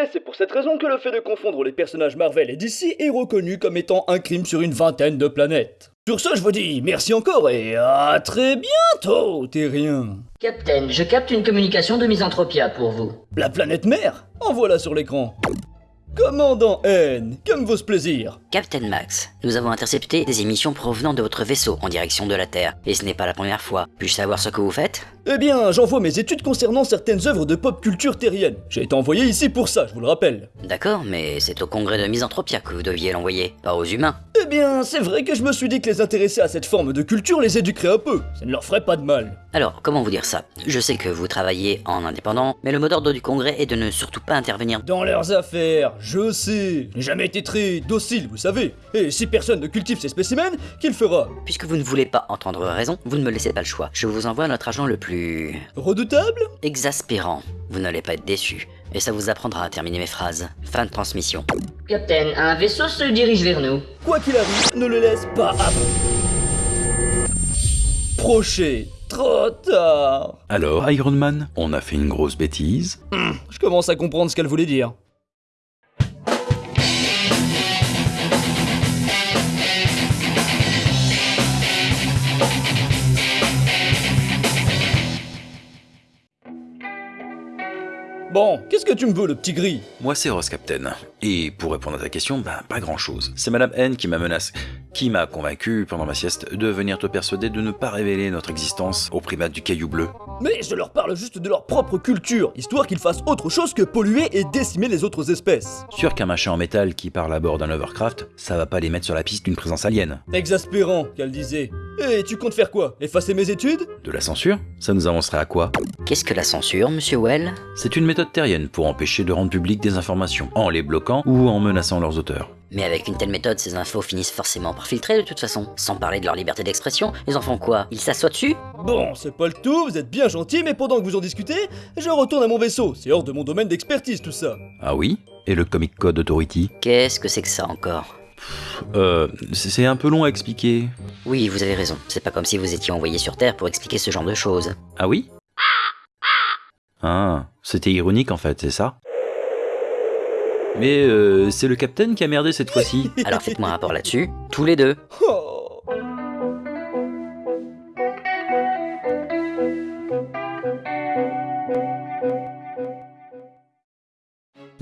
Et c'est pour cette raison que le fait de confondre les personnages Marvel et DC est reconnu comme étant un crime sur une vingtaine de planètes. Sur ce, je vous dis merci encore et à très bientôt, Terrien. Captain, je capte une communication de Misanthropia pour vous. La planète mère? En voilà sur l'écran. Commandant N, comme vos plaisir. Captain Max, nous avons intercepté des émissions provenant de votre vaisseau en direction de la Terre, et ce n'est pas la première fois. Puis-je savoir ce que vous faites? Eh bien, j'envoie mes études concernant certaines œuvres de pop culture terrienne. J'ai été envoyé ici pour ça, je vous le rappelle. D'accord, mais c'est au congrès de Misanthropia que vous deviez l'envoyer, pas aux humains. Eh bien, c'est vrai que je me suis dit que les intéresser à cette forme de culture les éduquerait un peu. Ça ne leur ferait pas de mal. Alors, comment vous dire ça? Je sais que vous travaillez en indépendant, mais le mot d'ordre du congrès est de ne surtout pas intervenir Dans leurs affaires, je sais. J'ai jamais été très docile, vous savez. Et si personne ne cultive ces spécimens, qui le fera? Puisque vous ne voulez pas entendre raison, vous ne me laissez pas le choix. Je vous envoie notre agent le plus... Redoutable? exaspérant. Vous n'allez pas être déçu. Et ça vous apprendra à terminer mes phrases. Fin de transmission. Captain, un vaisseau se dirige vers nous. Quoi qu'il arrive, ne le laisse pas approcher. Trop tard. Alors, Iron Man, on a fait une grosse bêtise Je commence à comprendre ce qu'elle voulait dire. Qu'est-ce que tu me veux, le petit gris? Moi, c'est Ross Captain. Et pour répondre à ta question, ben, pas grand-chose. C'est Madame N qui m'a menacé, qui m'a convaincu pendant ma sieste de venir te persuader de ne pas révéler notre existence aux primates du caillou bleu. Mais je leur parle juste de leur propre culture, histoire qu'ils fassent autre chose que polluer et décimer les autres espèces. Sûr qu'un machin en métal qui parle à bord d'un Overcraft, ça va pas les mettre sur la piste d'une présence alien. Exaspérant, qu'elle disait. Et tu comptes faire quoi? Effacer mes études? De la censure? Ça nous avancerait à quoi? Qu'est-ce que la censure, monsieur Well? C'est une méthode terrienne pour empêcher de rendre publiques des informations, en les bloquant ou en menaçant leurs auteurs. Mais avec une telle méthode, ces infos finissent forcément par filtrer de toute façon. Sans parler de leur liberté d'expression, ils en font quoi Ils s'assoient dessus? Bon, c'est pas le tout, vous êtes bien gentil, mais pendant que vous en discutez, je retourne à mon vaisseau. C'est hors de mon domaine d'expertise tout ça. Ah oui? Et le Comic Code Authority? Qu'est-ce que c'est que ça encore? Euh, c'est c'est un peu long à expliquer. Oui, vous avez raison. C'est pas comme si vous étiez envoyé sur Terre pour expliquer ce genre de choses. Ah oui? Ah, c'était ironique en fait, c'est ça? Mais euh, c'est le capitaine qui a merdé cette fois-ci. Alors faites-moi un rapport là-dessus, tous les deux. Oh.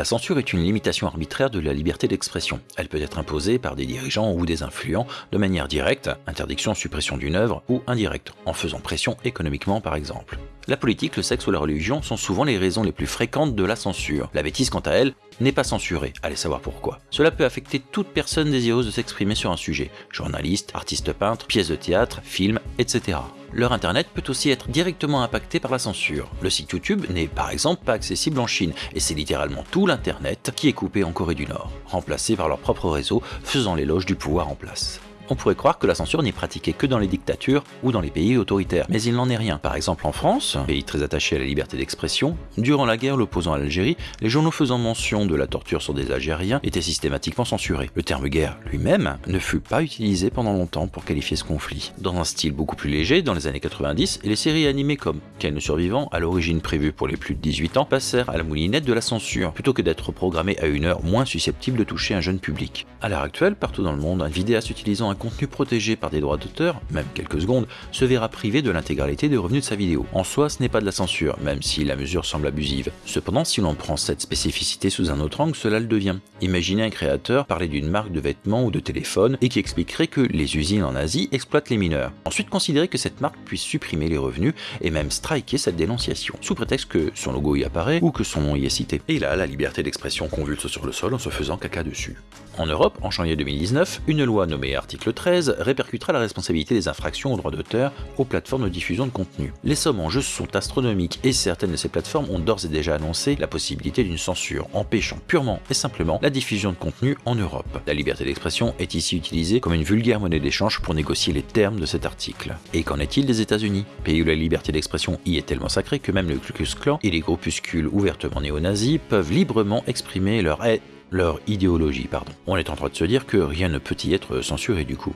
La censure est une limitation arbitraire de la liberté d'expression. Elle peut être imposée par des dirigeants ou des influents de manière directe, interdiction, suppression d'une œuvre, ou indirecte, en faisant pression économiquement par exemple. La politique, le sexe ou la religion sont souvent les raisons les plus fréquentes de la censure. La bêtise, quant à elle, n'est pas censurée, allez savoir pourquoi. Cela peut affecter toute personne désireuse de s'exprimer sur un sujet, journaliste, artiste peintre, pièce de théâtre, film, etc. Leur internet peut aussi être directement impacté par la censure. Le site YouTube n'est par exemple pas accessible en Chine, et c'est littéralement tout l'internet qui est coupé en Corée du Nord, remplacé par leur propre réseau, faisant l'éloge du pouvoir en place. On pourrait croire que la censure n'est pratiquée que dans les dictatures ou dans les pays autoritaires, mais il n'en est rien. Par exemple en France, pays très attaché à la liberté d'expression, durant la guerre l'opposant à l'Algérie, les journaux faisant mention de la torture sur des Algériens étaient systématiquement censurés. Le terme guerre lui-même ne fut pas utilisé pendant longtemps pour qualifier ce conflit. Dans un style beaucoup plus léger, dans les années 90, les séries animées comme Ken le survivant, à l'origine prévues pour les plus de 18 ans, passèrent à la moulinette de la censure, plutôt que d'être programmées à une heure moins susceptible de toucher un jeune public. À l'heure actuelle, partout dans le monde, un vidéaste utilisant un contenu protégé par des droits d'auteur, même quelques secondes, se verra privé de l'intégralité des revenus de sa vidéo. En soi, ce n'est pas de la censure, même si la mesure semble abusive. Cependant, si l'on prend cette spécificité sous un autre angle, cela le devient. Imaginez un créateur parler d'une marque de vêtements ou de téléphone et qui expliquerait que les usines en Asie exploitent les mineurs. Ensuite, considérer que cette marque puisse supprimer les revenus et même striker cette dénonciation, sous prétexte que son logo y apparaît ou que son nom y est cité. Et là, la liberté d'expression convulse sur le sol en se faisant caca dessus. En Europe, en janvier 2019, une loi nommée article 13 répercutera la responsabilité des infractions aux droits d'auteur aux plateformes de diffusion de contenu. Les sommes en jeu sont astronomiques et certaines de ces plateformes ont d'ores et déjà annoncé la possibilité d'une censure, empêchant purement et simplement la diffusion de contenu en Europe. La liberté d'expression est ici utilisée comme une vulgaire monnaie d'échange pour négocier les termes de cet article. Et qu'en est-il des États-Unis? Pays où la liberté d'expression y est tellement sacrée que même le Ku Klux et les groupuscules ouvertement néo-nazis peuvent librement exprimer leur haine leur idéologie, pardon. On est en train de se dire que rien ne peut y être censuré du coup.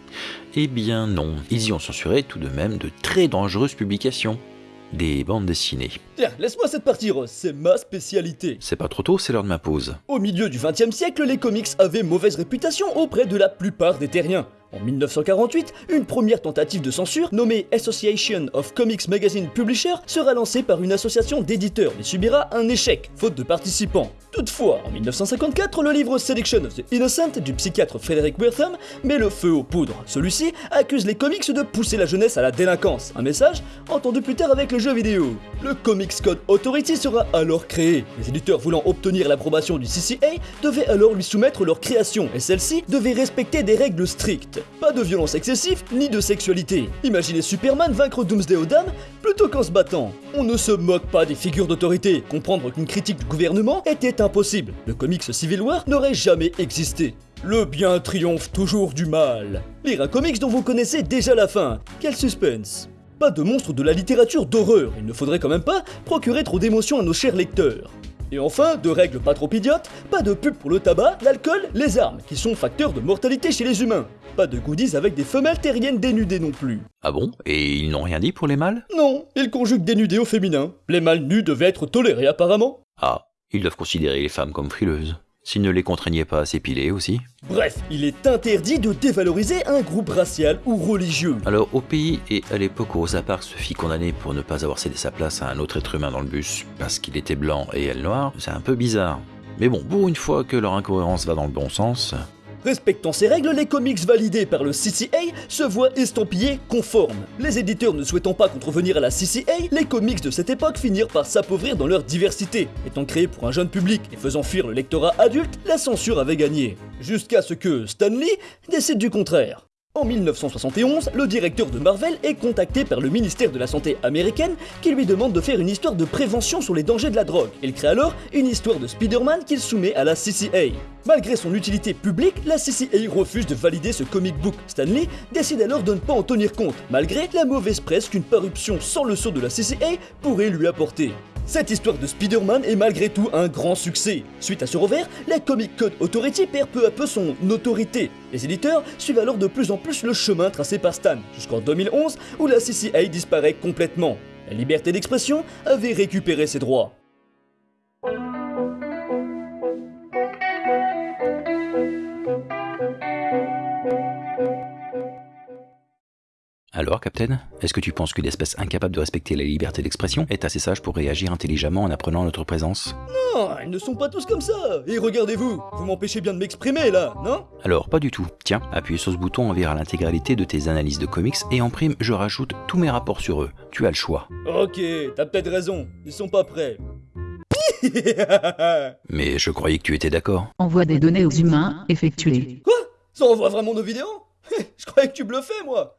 Eh bien non, ils y ont censuré tout de même de très dangereuses publications. Des bandes dessinées. Tiens, laisse-moi cette partie c'est ma spécialité. C'est pas trop tôt, c'est l'heure de ma pause. Au milieu du XXe siècle, les comics avaient mauvaise réputation auprès de la plupart des terriens. En 1948, une première tentative de censure, nommée Association of Comics Magazine Publishers, sera lancée par une association d'éditeurs, mais subira un échec, faute de participants. Toutefois, en 1954, le livre Selection of the Innocent du psychiatre Frederick Wertham met le feu aux poudres. Celui-ci accuse les comics de pousser la jeunesse à la délinquance, un message entendu plus tard avec le jeu vidéo. Le Comics Code Authority sera alors créé. Les éditeurs voulant obtenir l'approbation du CCA devaient alors lui soumettre leur création, et celle-ci devait respecter des règles strictes. Pas de violence excessive, ni de sexualité. Imaginez Superman vaincre Doomsday aux dames plutôt qu'en se battant. On ne se moque pas des figures d'autorité. Comprendre qu'une critique du gouvernement était impossible. Le comics Civil War n'aurait jamais existé. Le bien triomphe toujours du mal. Lire un comics dont vous connaissez déjà la fin. Quel suspense. Pas de monstre de la littérature d'horreur. Il ne faudrait quand même pas procurer trop d'émotions à nos chers lecteurs. Et enfin, de règles pas trop idiotes, pas de pub pour le tabac, l'alcool, les armes, qui sont facteurs de mortalité chez les humains. Pas de goodies avec des femelles terriennes dénudées non plus. Ah bon? Et ils n'ont rien dit pour les mâles? Non, ils conjuguent dénudés au féminin. Les mâles nus devaient être tolérés apparemment. Ah, ils doivent considérer les femmes comme frileuses. S'ils ne les contraignaient pas à s'épiler aussi. Bref, il est interdit de dévaloriser un groupe racial ou religieux. Alors, au pays et à l'époque où Rosa Parks se fit condamner pour ne pas avoir cédé sa place à un autre être humain dans le bus parce qu'il était blanc et elle noire, c'est un peu bizarre. Mais bon, pour une fois que leur incohérence va dans le bon sens, Respectant ces règles, les comics validés par le CCA se voient estampillés conformes. Les éditeurs ne souhaitant pas contrevenir à la CCA, les comics de cette époque finirent par s'appauvrir dans leur diversité. Étant créés pour un jeune public et faisant fuir le lectorat adulte, la censure avait gagné. Jusqu'à ce que Stan Lee décide du contraire. En 1971, le directeur de Marvel est contacté par le ministère de la Santé américaine qui lui demande de faire une histoire de prévention sur les dangers de la drogue. Il crée alors une histoire de Spider-Man qu'il soumet à la CCA. Malgré son utilité publique, la CCA refuse de valider ce comic book. Stanley décide alors de ne pas en tenir compte, malgré la mauvaise presse qu'une parution sans le sceau de la CCA pourrait lui apporter. Cette histoire de Spider-Man est malgré tout un grand succès. Suite à ce revers, la Comic Code Authority perd peu à peu son autorité. Les éditeurs suivent alors de plus en plus le chemin tracé par Stan, jusqu'en 2011 où la CCA disparaît complètement. La liberté d'expression avait récupéré ses droits. Alors, Captain, est-ce que tu penses qu'une espèce incapable de respecter la liberté d'expression est assez sage pour réagir intelligemment en apprenant notre présence? Non, ils ne sont pas tous comme ça Et regardez-vous, vous m'empêchez bien de m'exprimer là, non? Alors, pas du tout. Tiens, appuie sur ce bouton, on verra l'intégralité de tes analyses de comics et en prime, je rajoute tous mes rapports sur eux. Tu as le choix. Ok, t'as peut-être raison, ils sont pas prêts. Mais je croyais que tu étais d'accord. Envoie des données aux humains, effectuées. Quoi? Ça envoie vraiment nos vidéos? Je croyais que tu bluffais moi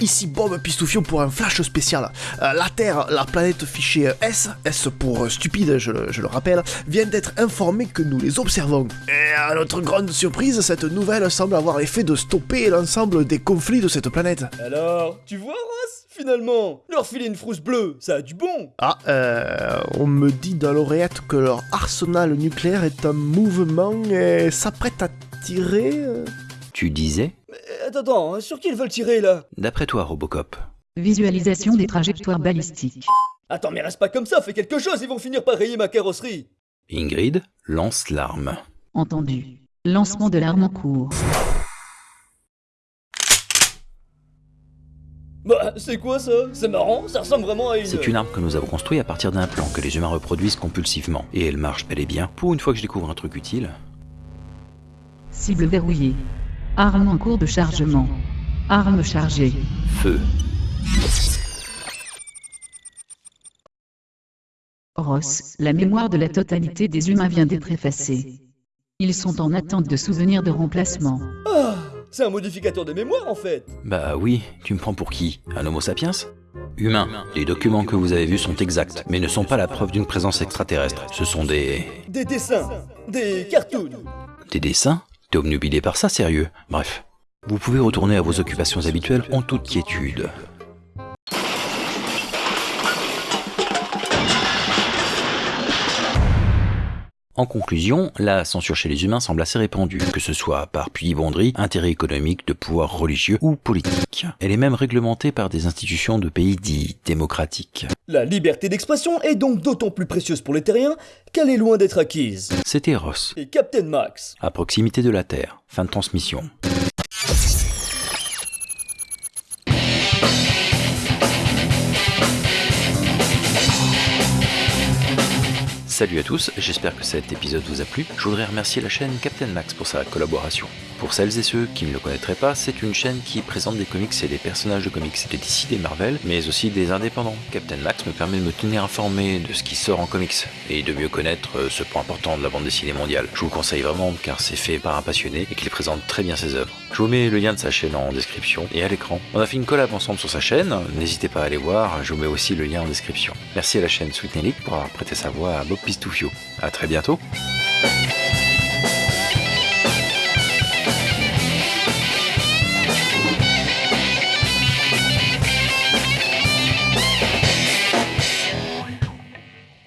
Ici Bob Pistoufion pour un flash spécial. Euh, la Terre, la planète fichée S, S pour euh, stupide, je le, je le rappelle, vient d'être informée que nous les observons. Et à notre grande surprise, cette nouvelle semble avoir l'effet de stopper l'ensemble des conflits de cette planète. Alors, tu vois Ross Finalement, leur filer une frousse bleue, ça a du bon Ah, euh, on me dit dans l'oreillette que leur arsenal nucléaire est en mouvement et s'apprête à tirer. euh. Tu disais attends, attends, sur qui ils veulent tirer là? D'après toi, Robocop. Visualisation des trajectoires balistiques. Attends, mais reste pas comme ça, fais quelque chose, ils vont finir par rayer ma carrosserie Ingrid lance l'arme. Entendu. Lancement de l'arme en cours. Bah, c'est quoi ça? C'est marrant, ça ressemble vraiment à une... C'est une arme que nous avons construite à partir d'un plan que les humains reproduisent compulsivement. Et elle marche bel et bien. Pour une fois que je découvre un truc utile. Cible verrouillée. Arme en cours de chargement. Arme chargée. Feu. Ross, la mémoire de la totalité des humains vient d'être effacée. Ils sont en attente de souvenirs de remplacement. Ah, c'est un modificateur de mémoire en fait Bah oui, tu me prends pour qui? Un homo sapiens? Humain. Les documents que vous avez vus sont exacts, mais ne sont pas la preuve d'une présence extraterrestre. Ce sont des... Des dessins, des cartoons Des dessins? T'es obnubilé par ça, sérieux? Bref. Vous pouvez retourner à vos occupations habituelles en toute quiétude. En conclusion, la censure chez les humains semble assez répandue, que ce soit par pudibonderie, intérêt économique, de pouvoir religieux ou politique. Elle est même réglementée par des institutions de pays dits démocratiques. La liberté d'expression est donc d'autant plus précieuse pour les terriens qu'elle est loin d'être acquise. C'était Ross, Et Captain Max à proximité de la Terre. Fin de transmission. Salut à tous, j'espère que cet épisode vous a plu. Je voudrais remercier la chaîne Captain Max pour sa collaboration. Pour celles et ceux qui ne le connaîtraient pas, c'est une chaîne qui présente des comics et des personnages de comics de DC, des Marvel, mais aussi des indépendants. Captain Max me permet de me tenir informé de ce qui sort en comics et de mieux connaître euh, ce point important de la bande dessinée mondiale. Je vous le conseille vraiment car c'est fait par un passionné et qu'il présente très bien ses œuvres. Je vous mets le lien de sa chaîne en description et à l'écran. On a fait une collab ensemble sur sa chaîne, n'hésitez pas à aller voir, je vous mets aussi le lien en description. Merci à la chaîne Sweet Nelly pour avoir prêté sa voix à Bob Pistoufio. A très bientôt